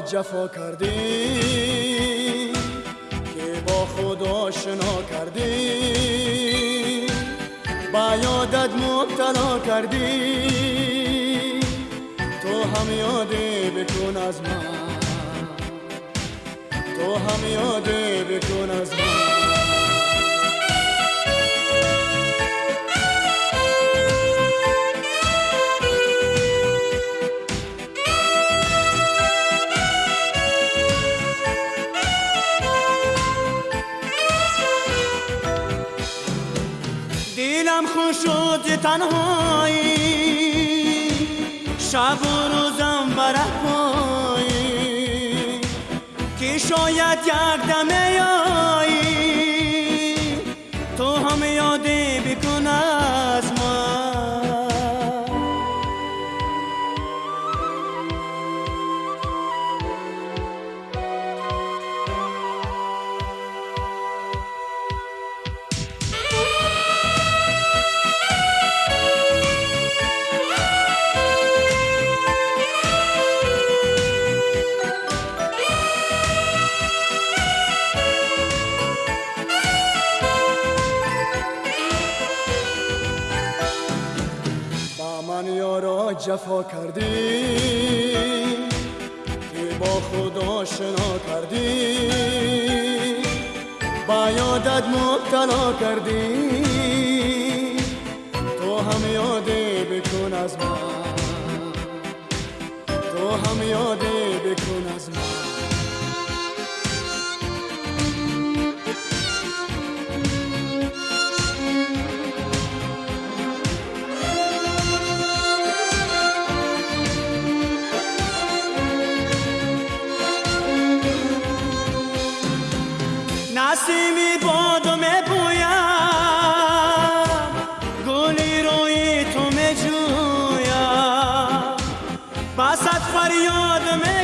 جفا کردی که با خود آشنا کردی با یادت مبتلا کردی تو هم یادی بکن از من. تو هم یادی بکن از من. دلم خوش شد تنهایی. شب و روزم بره پایی. که شاید یک دمه جفا کردی که با خود آشنا کردی. با یادت مبتلا کردی تو هم یادی بکن از من. تو هم یادی بکن از من. हमारी याद में